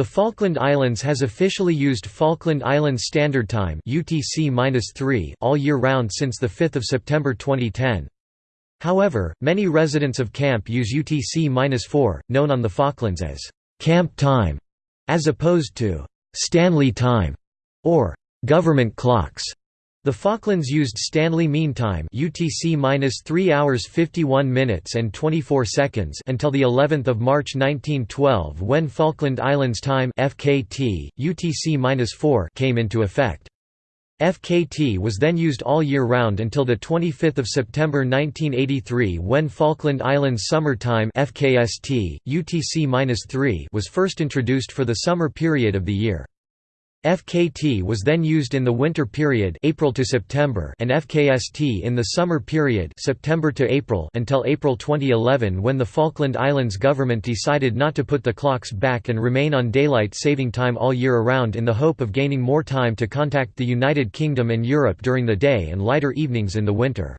The Falkland Islands has officially used Falkland Islands Standard Time (UTC-3) all year round since the 5th of September 2010. However, many residents of Camp use UTC-4, known on the Falklands as Camp Time, as opposed to Stanley Time or government clocks. The Falklands used Stanley Mean Time (UTC-3 hours 51 minutes and 24 seconds) until the 11th of March 1912 when Falkland Islands Time (FKT) UTC-4 came into effect. FKT was then used all year round until 25 September 1983 when Falkland Islands Summer Time FKST, UTC-3 was first introduced for the summer period of the year. FKT was then used in the winter period April to September and FKST in the summer period September to April until April 2011 when the Falkland Islands government decided not to put the clocks back and remain on daylight saving time all year around in the hope of gaining more time to contact the United Kingdom and Europe during the day and lighter evenings in the winter.